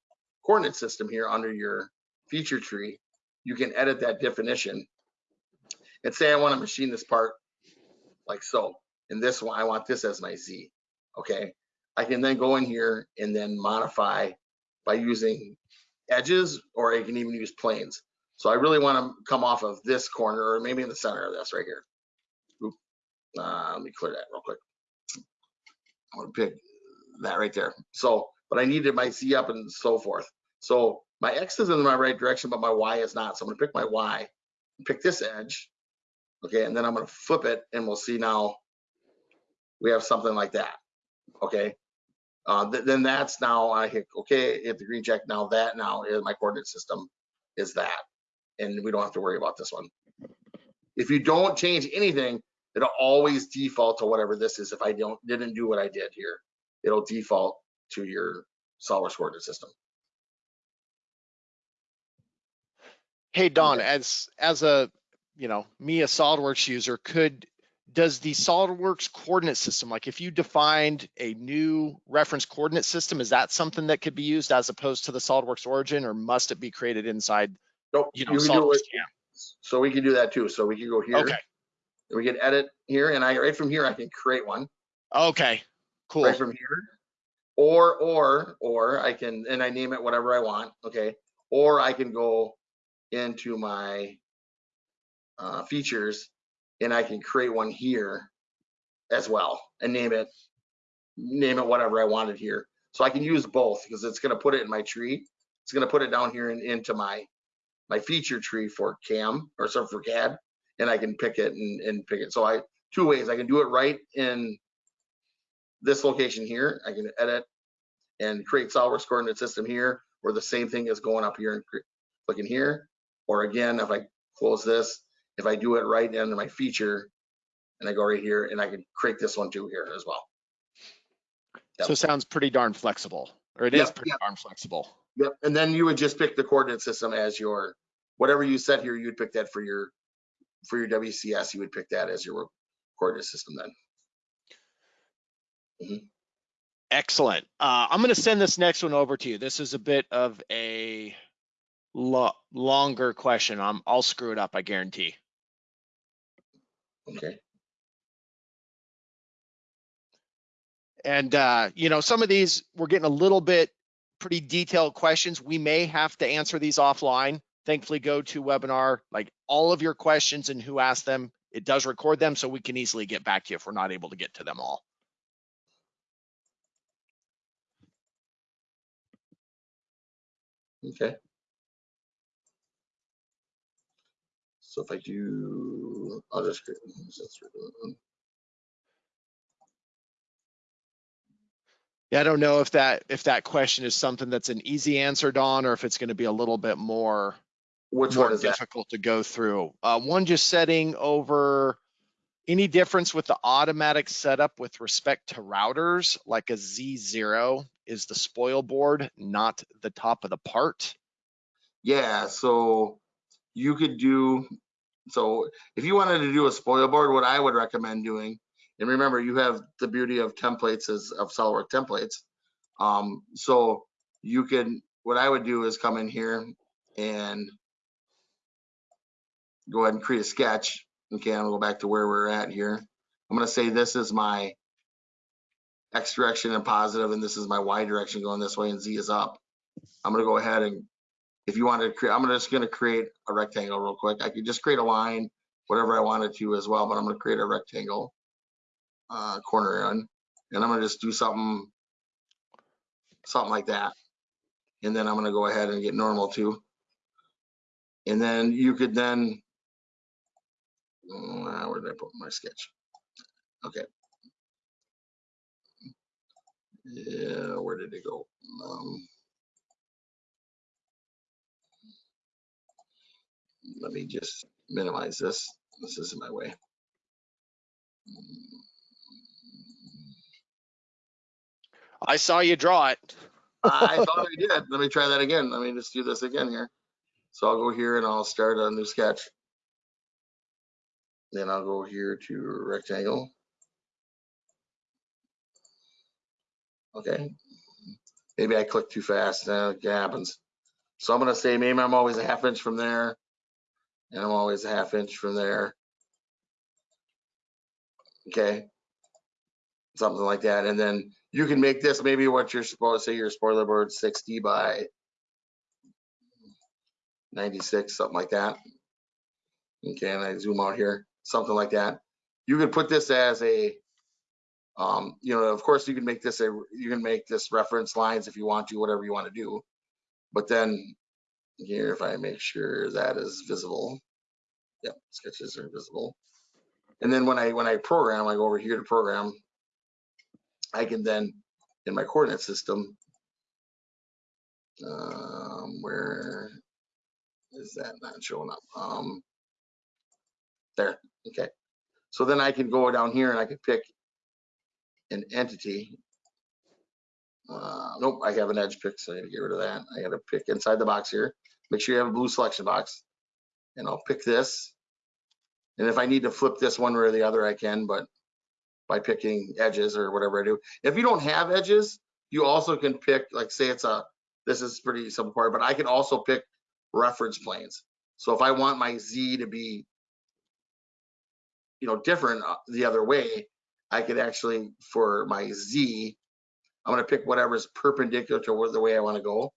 coordinate system here under your feature tree, you can edit that definition. And say I want to machine this part like so. And this one, I want this as my Z. Okay, I can then go in here and then modify by using edges, or I can even use planes. So I really want to come off of this corner, or maybe in the center of this right here. Oop. Uh, let me clear that real quick. I'm gonna pick that right there. So, but I needed my Z up and so forth. So my X is in my right direction, but my Y is not. So I'm gonna pick my Y, pick this edge. Okay, and then I'm gonna flip it and we'll see now we have something like that. Okay. Uh, th- then that's now I hit okay, hit the green check. Now that now is my coordinate system is that. And we don't have to worry about this one. If you don't change anything, it'll always default to whatever this is. If I don't didn't do what I did here, it'll default to your SolidWorks coordinate system. Hey, Don, Okay. as, as a, you know, me, a SolidWorks user, could, does the SolidWorks coordinate system, like if you defined a new reference coordinate system, is that something that could be used as opposed to the SolidWorks origin, or must it be created inside, Nope, you know, you can do SolidWorks it. So we can do that too. So we can go here. Okay, We can edit here, and I right from here I can create one. okay, cool. right from here. Or, or, or I can, and I name it whatever I want, okay? Or I can go into my uh, features and I can create one here as well and name it, name it whatever I wanted here. So I can use both because it's gonna put it in my tree. It's gonna put it down here and into my, my feature tree for CAM or so for CAD. And I can pick it and, and pick it. So I, two ways, I can do it right in this location here, I can edit and create SolidWorks coordinate system here, or the same thing is going up here and clicking here. Or again, if I close this, if I do it right under my feature, and I go right here, and I can create this one too here as well. So it sounds pretty darn flexible, or it is Yep, pretty yep. darn flexible. Yep, and then you would just pick the coordinate system as your, whatever you set here, you'd pick that for your, for your WCS, you would pick that as your coordinate system then. Excellent. Uh, I'm going to send this next one over to you. This is a bit of a lo- longer question. I'm, I'll screw it up, I guarantee. Okay. And, uh, you know, some of these, we're getting a little bit pretty detailed questions. We may have to answer these offline. Thankfully, GoToWebinar, like all of your questions and who asked them. It does record them so we can easily get back to you if we're not able to get to them all. Okay. So if I do, I'll just. create- Yeah, I don't know if that, if that question is something that's an easy answer, Don, or if it's going to be a little bit more Which more one is that? difficult to go through. Uh, one just setting over any difference with the automatic setup with respect to routers, like a Z0 is the spoil board, not the top of the part. Yeah, so you could do, so if you wanted to do a spoil board, what I would recommend doing, and remember, you have the beauty of templates is of SolidWorks templates. Um, so you can, what I would do is come in here and go ahead and create a sketch. Okay, I'll go back to where we're at here. I'm gonna say this is my X direction and positive, and this is my Y direction going this way, and Z is up. I'm gonna go ahead and, if you wanted to create, I'm just gonna create a rectangle real quick. I could just create a line, whatever I wanted to as well, but I'm gonna create a rectangle. Uh, corner in, and I'm gonna just do something, something like that. And then I'm gonna go ahead and get normal too. And then you could then, uh, where did I put my sketch? Okay. Yeah, where did it go? Um, let me just minimize this. This is in my way. I saw you draw it. I thought I did. Let me try that again. Let me just do this again here. So I'll go here and I'll start a new sketch. Then I'll go here to rectangle. Okay. Maybe I clicked too fast. Uh, it happens. So I'm gonna say maybe I'm always a half inch from there. And I'm always a half inch from there. Okay. Something like that. And then you can make this maybe what you're supposed to say your spoiler board 60 by 96, something like that. Okay, and I zoom out here, something like that. You could put this as a, um, you know, of course you can make this a, you can make this reference lines if you want to, whatever you want to do. But then here, if I make sure that is visible, yep, sketches are visible. And then when I when I program, I go over here to program. I can then in my coordinate system, um, where is that not showing up? Um, there, okay. So then I can go down here and I can pick an entity. Uh, nope, I have an edge pick, so I gotta get rid of that. I gotta pick inside the box here. Make sure you have a blue selection box. And I'll pick this. And if I need to flip this one way or the other, I can, but by picking edges or whatever I do. If you don't have edges, you also can pick, like say it's a, this is pretty simple part, but I can also pick reference planes. So if I want my Z to be, you know, different uh, the other way, I could actually, for my Z, I'm gonna pick whatever's perpendicular to the way I wanna go.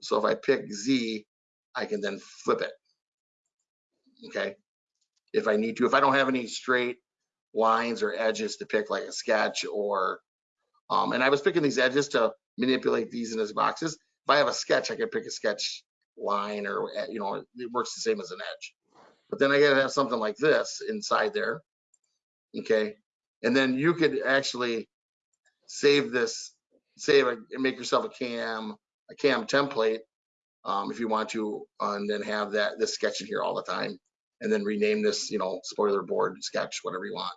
So if I pick Z, I can then flip it. Okay, if I need to, if I don't have any straight lines or edges to pick like a sketch or, um, and I was picking these edges to manipulate these in as boxes. If I have a sketch, I can pick a sketch line or, uh, you know, it works the same as an edge. But then I gotta have something like this inside there. Okay, and then you could actually save this, save and make yourself a cam, a cam template um, if you want to, uh, and then have that, this sketch in here all the time. And then rename this, you know, spoiler board sketch, whatever you want.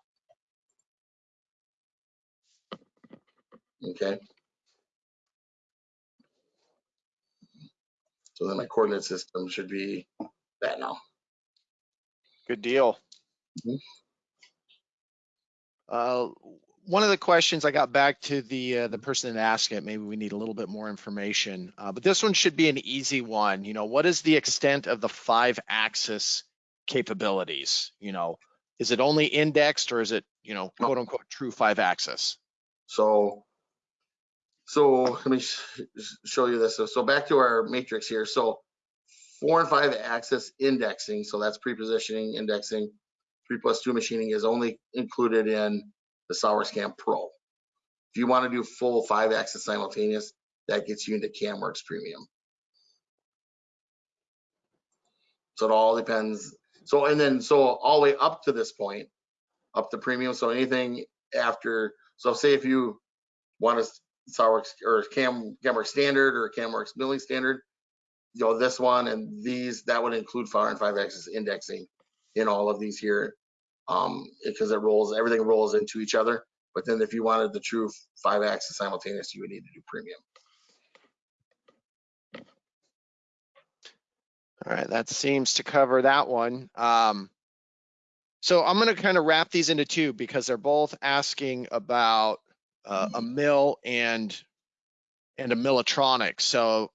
Okay. So then my coordinate system should be that now. Good deal. Mhm. Uh, one of the questions I got back to the uh, the person that asked it, maybe we need a little bit more information. Uh, but this one should be an easy one. You know, what is the extent of the five axis capabilities? You know, is it only indexed or is it, you know, quote unquote true five axis? So, so let me sh- sh- show you this. So, so back to our matrix here. So four and five axis indexing, so that's pre-positioning, indexing. Three plus two machining is only included in the SourceCam Pro. If you want to do full five axis simultaneous, that gets you into CamWorks Premium. So it all depends. So, and then, so all the way up to this point, up to premium. So anything after, so say if you want a SolidWorks or Cam, CamWorks standard or CamWorks Milling Standard, you know, this one and these, that would include four and five axis indexing in all of these here. Um, because it rolls, everything rolls into each other. But then if you wanted the true five axis simultaneous, you would need to do premium. All right, that seems to cover that one. Um, so I'm going to kind of wrap these into two because they're both asking about uh, a mill and and a Millatronic. So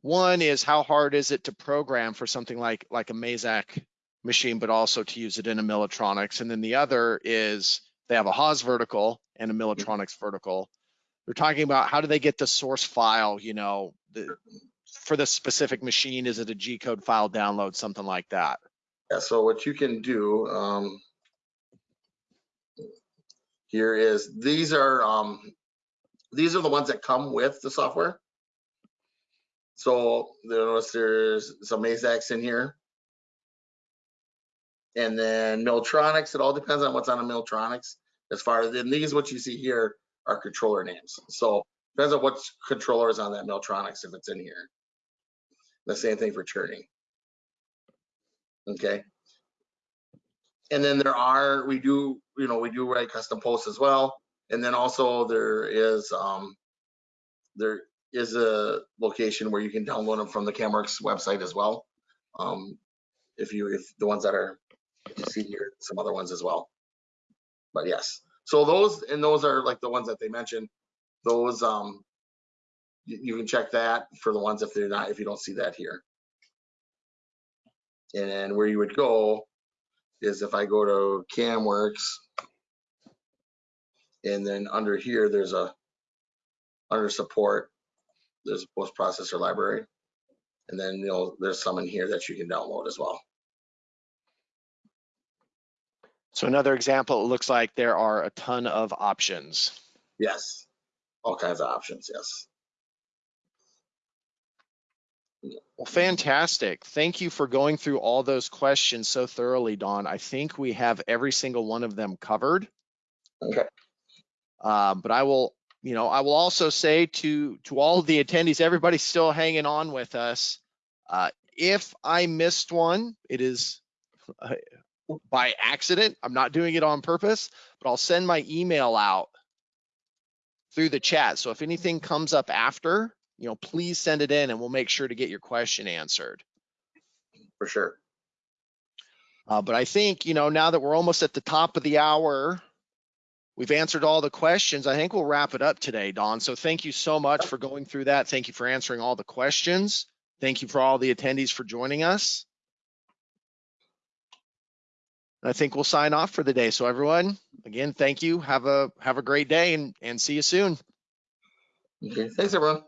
one is how hard is it to program for something like like a Mazak machine, but also to use it in a Millatronics. And then the other is they have a Haas vertical and a Millatronics vertical. They're talking about how do they get the source file, you know, the, for the specific machine, is it a G code file download, something like that? Yeah, so what you can do, um, here is, these are, um, these are the ones that come with the software. So notice there's some Mazaks in here. And then Miltronics, it all depends on what's on a Miltronics. As far as, and these, what you see here are controller names. So depends on what controller is on that Miltronics if it's in here. The same thing for turning. Okay. And then there are, we do, you know, we do write custom posts as well. And then also there is, um, there is a location where you can download them from the CamWorks website as well. Um, if you, if the ones that are, you see here, some other ones as well. But yes, so those, and those are like the ones that they mentioned, those, um, you, you can check that for the ones if they're not, if you don't see that here. And where you would go is if I go to CamWorks, and then under here, there's a, under support, there's a post processor library. And then, you know, there's some in here that you can download as well. So another example, it looks like there are a ton of options. Yes, all kinds of options, yes. Well, fantastic. Thank you for going through all those questions so thoroughly, Don. I think we have every single one of them covered. Okay. Um, but I will, you know, I will also say to to all the attendees, everybody's still hanging on with us. Uh, if I missed one, it is uh, by accident. I'm not doing it on purpose, but I'll send my email out through the chat. So if anything comes up after, you know, please send it in and we'll make sure to get your question answered. For sure. Uh, but I think, you know, now that we're almost at the top of the hour, we've answered all the questions. I think we'll wrap it up today, Don. So thank you so much for going through that. Thank you for answering all the questions. Thank you for all the attendees for joining us. I think we'll sign off for the day. So everyone, again, thank you. Have a have a great day and, and see you soon. Okay, thanks everyone.